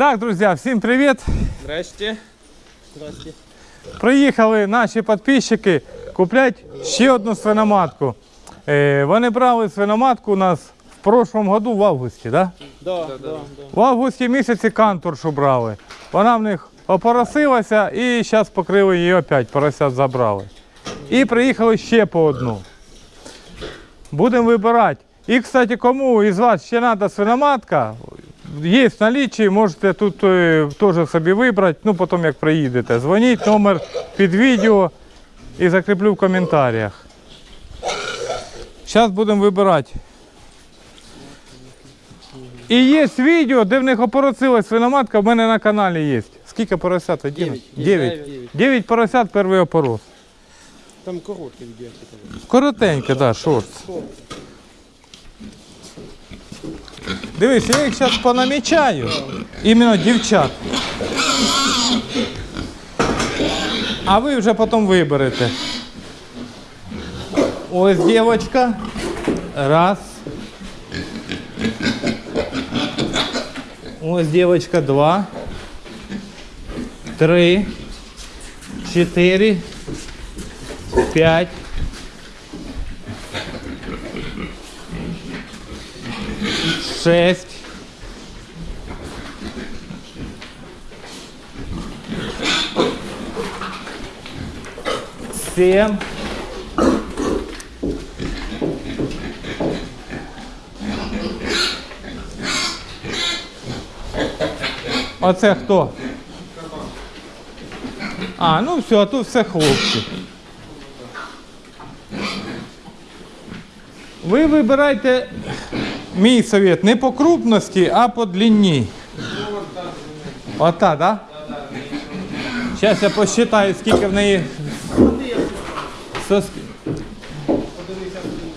Так, друзі, всім привіт! Здрасте. Здрасте. Приїхали наші підписчики купляти ще одну свиноматку. Е, вони брали свиноматку у нас в прошлом году в августі, да? Да, да, да. В августі місяці канторшу брали. Вона в них опоросилася і зараз покрили її опять, поросят забрали. І приїхали ще по одну. Будемо вибирати. І, кстати, кому із вас ще треба свиноматка, є в наліччі, можете тут е, теж собі вибрати, ну потім як приїдете. Дзвоніть, номер під відео і закріплю в коментарях. Зараз будемо вибирати. І є відео, де в них опоросилась свиноматка, в мене на каналі є. Скільки поросят? Дев'ять. Дев'ять. Дев'ять поросят, перший опорос. Там короткий відео. Коротенько, так, да, шорт. Дивись, я їх зараз понамічаю. Іменно дівчат. А ви вже потім виберете. Ось дівчинка. Раз. Ось дівчинка, два. Три. Чотири. П'ять. Шесть. Семь. Оце хто? А, ну все, а тут все хлопці. Ви вибирайте Мій совет не по крупності, а по длині. Ота, да? Зараз я посчитаю, скільки в неї.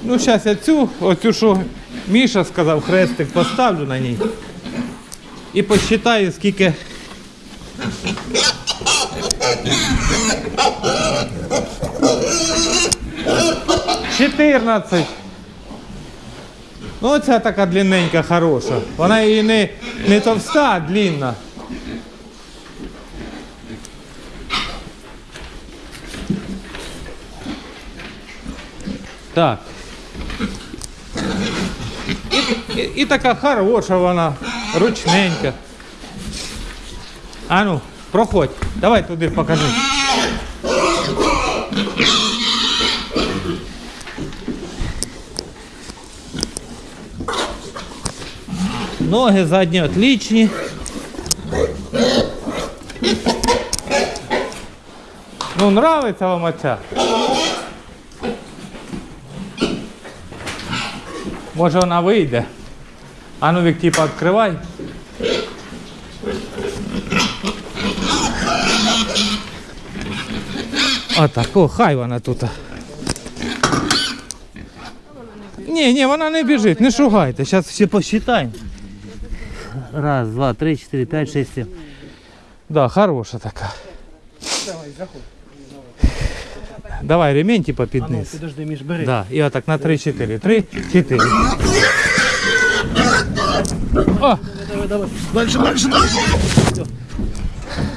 Ну, зараз я цю, оцю, що Міша сказав, хрестик поставлю на ній. І посчитаю, скільки. Чотирнадцять. Ну, оця така длинненька, хороша. Вона і не, не товста, а длинна. Так. І, і, і така хороша вона, ручненька. А ну, проходь. Давай туди покажи. Ноги задні отличні. Ну, нравиться вам оця? Може вона вийде. А ну вік типа відкривай. Отак, о, хай вона тут. Ні, ні, вона не біжить, не шугайте, зараз всі посчитаємо. Раз, два, три, четыре, пять, шесть, семь. Да, хороша така. Давай, заходь. Давай ремень типа під А ну, низ. підожди, Міш, бери. Да, і отак на 3-4. 3, 4. О! Давай, давай. Дальше, дальше, дальше.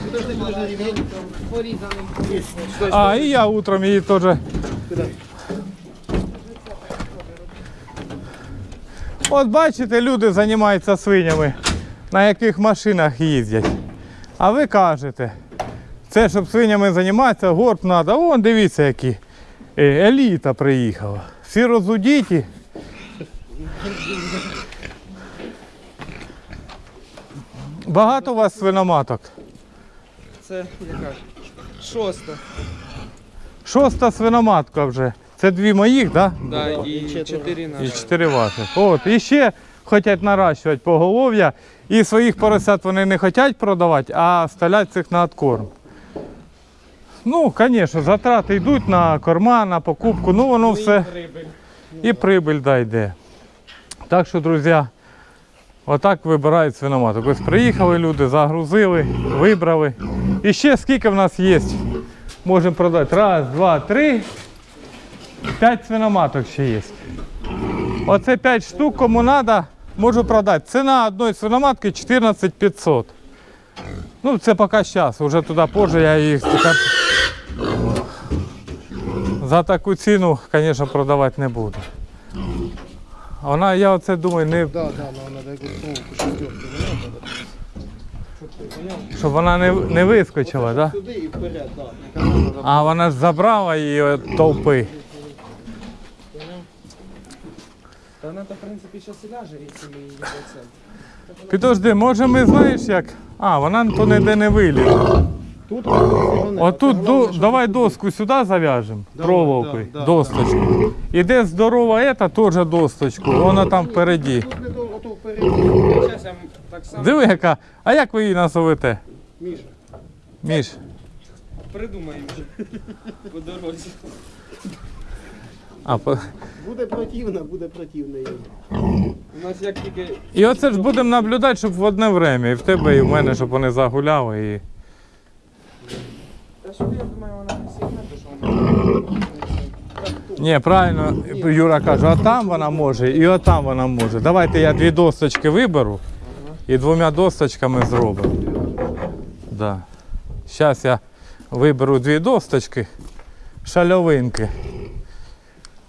Подожди, подожди, ремень. Порізаний. Есть. А, і я утром її теж. От бачите, люди займаються свинями, На яких машинах їздять. А ви кажете, це щоб свинями займатися, горб треба. Вон дивіться, які е, еліта приїхала. Всі розудіті. Багато у вас свиноматок? Це яка? Шоста. Шоста свиноматка вже. Це дві моїх, так? Да? Да, і чотири І чотири ваших. От. І ще хочуть наращувати поголов'я. І своїх поросят вони не хочуть продавати, а ставлять цих на откорм. Ну, звісно, затрати йдуть на корма, на покупку, ну воно все і прибиль да, йде. Так що, друзі, отак вибирають свиноматок. Ось приїхали люди, загрузили, вибрали. І ще скільки в нас є? Можемо продати. Раз, два, три. П'ять свиноматок ще є. Оце 5 штук, кому треба, можу продати. Ціна одної свиноматки 14 500. Ну, це поки зараз, вже туди позже я їх за таку ціну, звісно, продавати не буду. Вона, я оце думаю, не, Да, да, шестерку варіант надо. Щоб вона не, не вискочила, так? Да? А вона ж забрала її від толпи. Та вона, в принципі, зараз і ляже, якщо ми її по. Підожди, може ми знаєш як. А, вона то ніде не вилізе. Тут Отут до, давай доску сюди зав'яжемо, проволокою, да, да, досточку. І де здорова ета, теж досточку, вона там впереді. Диви яка, а як ви її назовете? Міша. Міш? придумаю вже по дорозі. А, по- Буде противно, буде противно. У нас як тільки І оце ж будемо наблюдати, щоб в одне время, і в тебе, і в мене, щоб вони загуляли. І... Та що я думаю, вона не сильна, то що вона. Ні, правильно, Юра каже, а там вона може, і отам вона може. Давайте я дві досточки виберу і двома досточками зробимо. Да. Зараз я виберу дві досточки, шальовинки.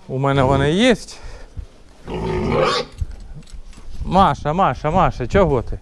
У мене вони є. Маша, Маша, Маша, чого ти?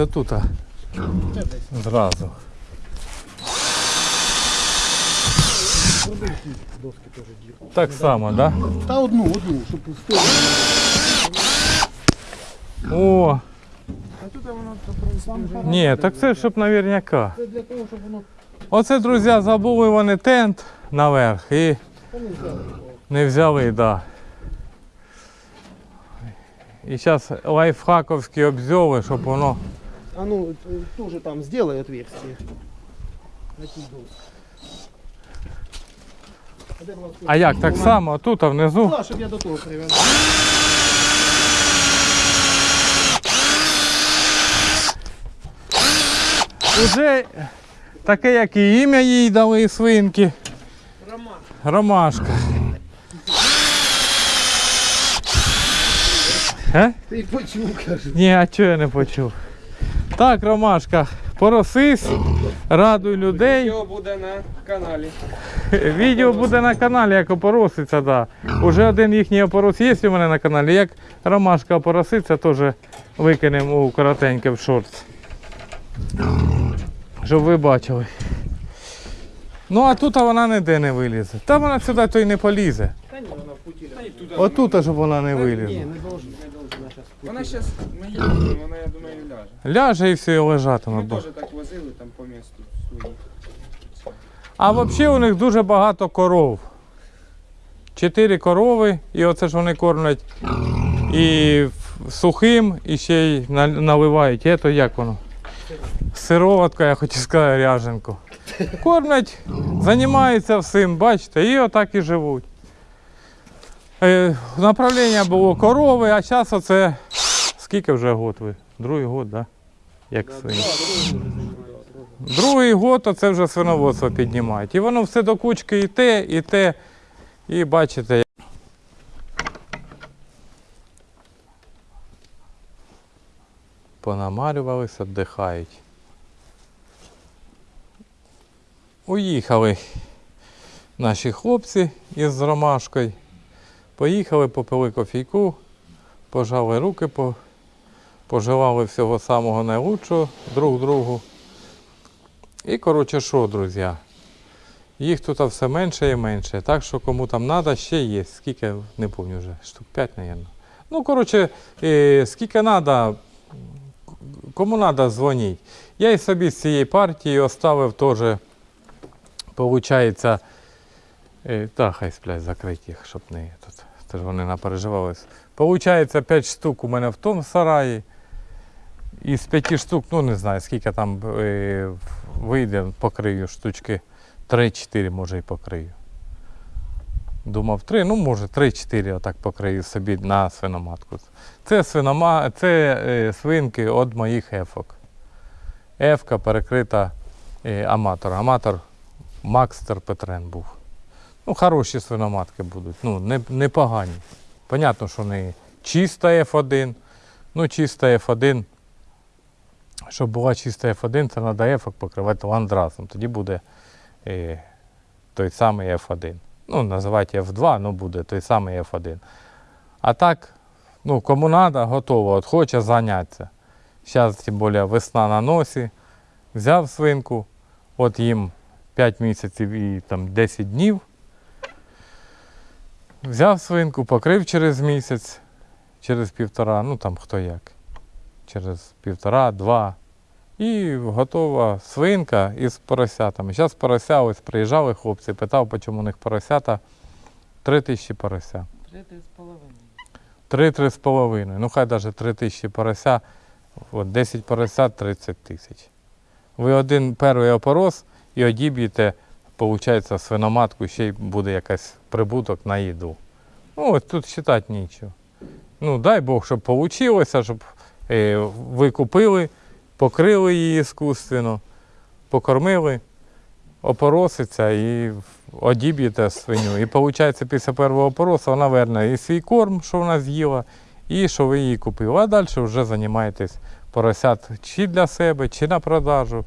Ось отут. Зразу. Доски теж. Так само, так? Та одну, одну, щоб у О, А тут воно ні, так це щоб наверняка. Це для того, щоб воно Оце, друзі, забули вони тент наверх і не взяли. так. Да. І зараз лайфхаковські обзови, щоб воно. А ну, тоже там сделай отверстие. А як так само, тут, а внизу. Да, щоб я до того прив'язав. Уже таке, як і ім'я їй дали свинки. Ромашка. Е? Ти почув, каже. Ні, а чого я не почув? Так, Ромашка, поросись, радуй людей. Відео буде на каналі. Відео буде на каналі, як опороситься, да. Уже один їхній опорос є у мене на каналі. Як Ромашка опороситься, теж викинемо у коротеньке в шорт. Щоб ви бачили. Ну а тут вона ніде не вилізе. Та вона сюди то й не полізе. Та ні, вона в путі Та й туди. Отут, щоб вона не Ні, вилізла. Не не. Вона зараз ми їдемо, вона, я думаю, ляже. Ляже і все і лежатиме. Ми теж так возили там по місту свої. А взагалі у них дуже багато коров. Чотири корови, і оце ж вони кормлять і сухим, і ще й на- наливають. Ето як воно? Сироватка, я хочу сказати, ряженку. Кормлять, займаються всім, бачите, і отак і живуть. Е, направлення було корови, а зараз оце скільки вже год ви? Другий год, так? Да? Як свині. Другий год то це вже свиноводство піднімають. І воно все до кучки і те, і те. І бачите. як- Понамарювались, віддихають. Уїхали наші хлопці із ромашкою. Поїхали, попили кофійку, пожали руки, по- пожелали всього самого найлучшого друг другу. І коротше що, друзі, їх тут все менше і менше. Так що кому там треба, ще є. Скільки, не пам'ятаю вже, штук 5, мабуть. Ну, коротше, е, скільки треба, кому треба, дзвоніть. Я і собі з цієї партії оставив теж, виходить, е, та хай сплять закриті їх, щоб не тут. Тож вони напереживались. Получається 5 штук у мене в тому сараї. Із п'яти штук, ну не знаю, скільки там е, вийде, покрию штучки 3-4, може і покрию. Думав 3, ну може 3-4 отак покрию собі на свиноматку. Це, свинома, це е, свинки від моїх ефок. Ефка перекрита е, аматор. Аматор Макстер Петрен був. Ну, хороші свиноматки будуть, ну, не, непогані. Понятно, що не чиста F1. Ну, чиста F1. Щоб була чиста F1, це треба ефок покривати ландрасом. Тоді буде е, той самий F1. Ну, називайте F2, ну буде той самий F1. А так, ну, кому треба, готово, от хоче зайнятися. Зараз, тим більше, весна на носі. Взяв свинку, от їм 5 місяців і там 10 днів. Взяв свинку, покрив через місяць, через півтора, ну там хто як. Через півтора, два. І готова свинка із поросятами. Зараз порося, ось приїжджали хлопці, питав, по чому у них поросята. Три тисячі порося. Три-три з половиною. Три-три з половиною. Ну хай навіть три тисячі порося, от 10 поросят 30 тисяч. Ви один перший опорос і одіб'єте, виходить, свиноматку, ще й буде якась прибуток на їду. Ну, ось тут читати нічого. Ну, дай Бог, щоб вийшло, щоб е, ви купили, покрили її іскусственно, покормили, опороситься і одіб'єте свиню. І виходить, після першого опоросу вона верне і свій корм, що вона з'їла, і що ви її купили. А далі вже займаєтесь поросят чи для себе, чи на продажу.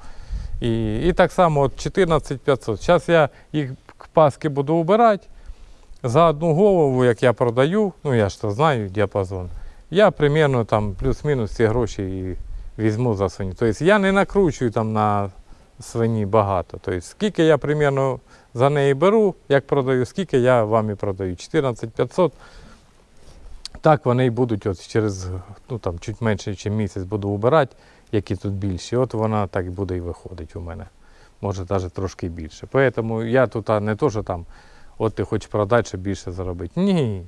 І, і так само от 14 500. Зараз я їх паски буду убирати. За одну голову, як я продаю, ну я ж то знаю діапазон, я примерно там плюс-мінус ці гроші і візьму за свині. Тобто я не накручую там на свині багато. Тобто скільки я примерно за неї беру, як продаю, скільки я вам і продаю. 14 500. Так вони і будуть от через ну, там, чуть менше, ніж місяць буду убирати, які тут більші. От вона так буде і виходить у мене. Може навіть трошки більше. Тому я тут не то, що там, от ти хочеш продати, щоб більше заробити. Ні.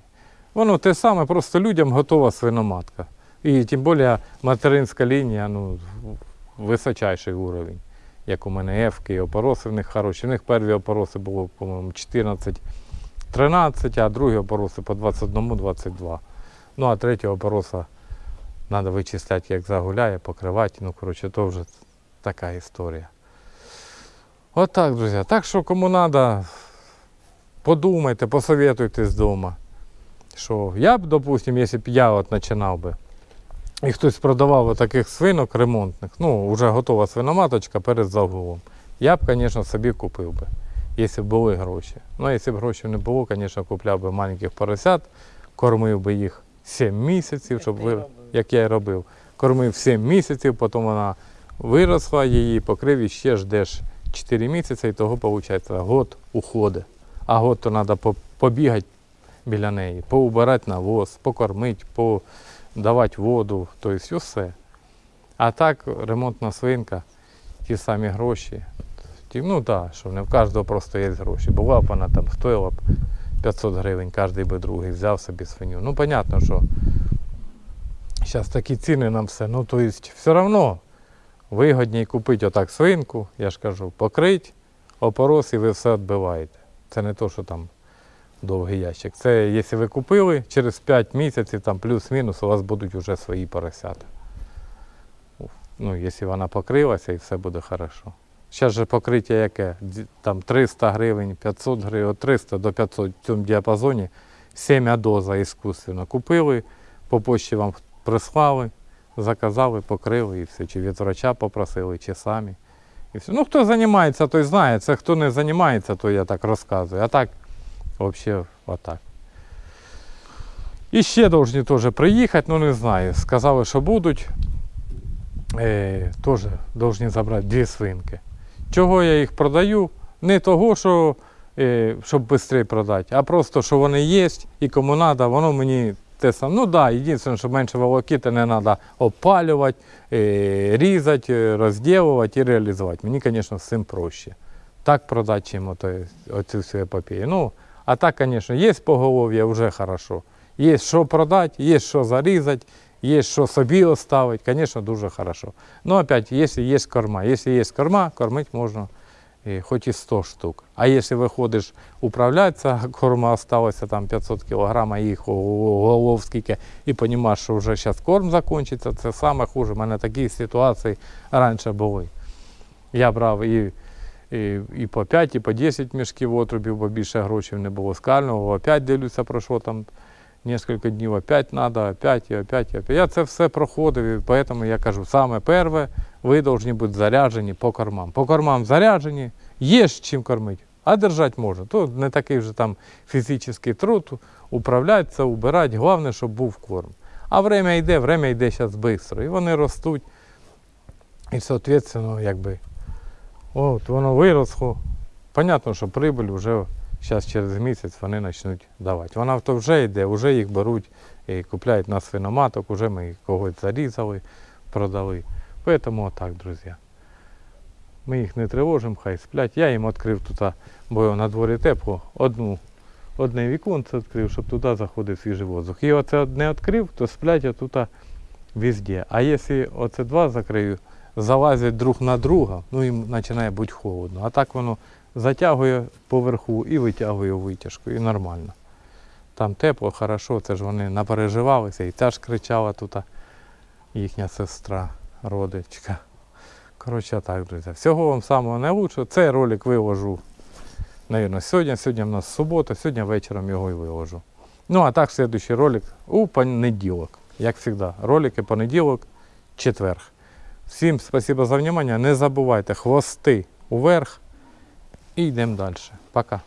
Воно те саме, просто людям готова свиноматка. І тим більше материнська лінія, ну, височайший уровень. Як у мене ефки, і опороси в них хороші. У них перві опороси було, по-моєму, 14, 13, а другі опороси по 21, 22. Ну, а третього опороса треба вичисляти, як загуляє, покривати. Ну, коротше, то вже така історія. От так, друзі. Так що кому треба, подумайте, посоветуйтесь вдома. Що я б, допустим, якщо б я от починав би, і хтось продавав таких свинок ремонтних, ну, вже готова свиноматочка перед загулом. Я б, звісно, собі купив би, якщо б були гроші. Ну, якщо б грошей не було, звісно, купляв би маленьких поросят, кормив би їх 7 місяців, щоб ви, як я і робив. Кормив 7 місяців, потім вона виросла, її покрив і ще ждеш 4 місяці, і того виходить год уходить. А год то треба побігати біля неї, поубирати навоз, покормити, подавати воду, тобто все. А так, ремонтна свинка, ті самі гроші. Ну так, що не в кожного просто є гроші. Була б вона там стоїла б 500 гривень, кожен би другий взяв собі свиню. Ну, понятно, що зараз такі ціни на все. Ну, то есть, все одно вигодніше купити отак свинку, я ж кажу, покрить, опорос і ви все відбиваєте. Це не то, що там довгий ящик. Це якщо ви купили, через 5 місяців, там плюс-мінус, у вас будуть вже свої поросята. Ну, якщо вона покрилася і все буде хорошо. Зараз же покриття яке? Там 300 гривень, 500 гривень, від 300 до 500 в цьому діапазоні. Сім'я доза іскусственно купили, по почті вам прислали, заказали, покрили і все. Чи від врача попросили, чи самі. І все. Ну, хто займається, той знає. Це хто не займається, то я так розказую. А так, взагалі, отак. І ще повинні теж приїхати, ну не знаю. Сказали, що будуть. Е, теж повинні забрати дві свинки. Чого я їх продаю? Не того, що, е, щоб швидше продати, а просто, що вони є і кому треба, воно мені те. Ну да, єдине, що менше волокіти не треба опалювати, е, різати, е, розділувати і реалізувати. Мені, звісно, з цим проще. Так продати, чим оцю всю епопею. Ну, а так, звісно, є поголов'я, вже хорошо. Є що продати, є що зарізати, є що собі оставити, звісно, дуже хорошо. Ну, опять, якщо є корма, якщо є корма, кормити можна хоч і 100 штук. А якщо виходиш управлятися, корма осталося там 500 кг, їх голов скільки, і розумієш, що вже зараз корм закінчиться, це саме хуже. У мене такі ситуації раніше були. Я брав і, і, і по 5, і по 10 мішків отрубів, бо більше грошей не було скального. Опять дивлюся, пройшло там кілька днів, опять треба, опять, і опять, і опять. Я це все проходив, і тому я кажу, саме перше, ви повинні бути заряджені по кормам. По кормам заряджені, є з чим кормити, а держати можна. То не такий вже там фізичний труд, управляти це, убирати, головне, щоб був корм. А время йде, время йде зараз швидко. І вони ростуть. І, соответственно, якби, от воно виросло. Понятно, що прибиль вже зараз через місяць вони почнуть давати. Вона то вже йде, вже їх беруть і купляють на свиноматок, вже ми їх когось зарізали, продали. Поэтому отак, друзі. Ми їх не тривожимо, хай сплять. Я їм відкрив тут, бо на дворі тепло, одну, одне віконце відкрив, щоб туди заходив свіжий воздух. І оце одне відкрив, то сплять отут везде. А якщо оце два закрию, залазять друг на друга, ну їм починає бути холодно. А так воно затягує поверху і витягує витяжку, і нормально. Там тепло, хорошо, це ж вони напереживалися, і та ж кричала тут їхня сестра, родичка. Коротше, так, друзі. Всього вам самого найкращого. Цей ролик виложу, навірно, сьогодні. Сьогодні в нас субота, сьогодні вечором його і виложу. Ну, а так, следующий ролик у понеділок. Як завжди, ролики понеділок, четверг. Всім спасибо за внимание. Не забувайте хвости уверх і йдемо далі. Пока.